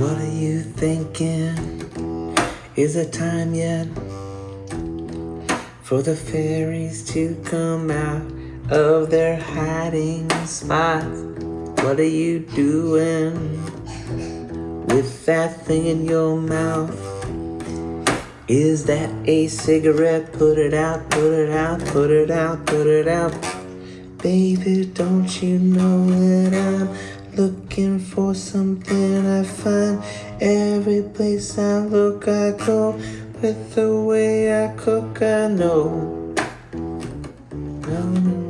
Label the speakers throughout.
Speaker 1: What are you thinking? Is it time yet for the fairies to come out of their hiding spots? What are you doing with that thing in your mouth? Is that a cigarette? Put it out, put it out, put it out, put it out. Baby, don't you know that I'm looking for something I find every place I look I go with the way I cook I know no no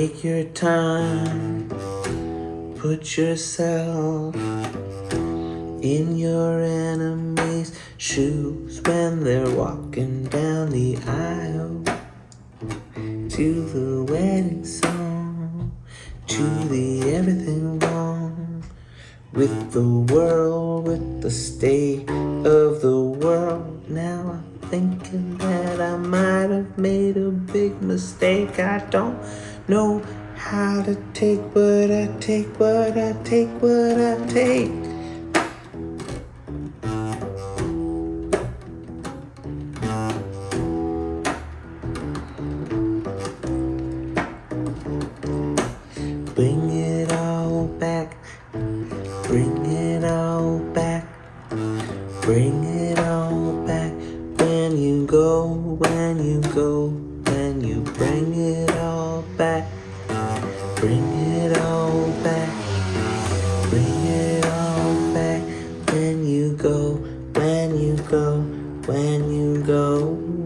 Speaker 1: take your time put yourself in your enemy's shoes when they're walking down the aisle to the wedding song, to the everything wrong with the world, with the state of the world. Now I'm thinking that I might have made a big mistake. I don't know how to take what I take, what I take, what I take. Bring it all back. Bring it all back. Bring it all back. When you go, when you go, when you bring it all back. Bring it all back. Bring it all back. When you go, when you go, when you go.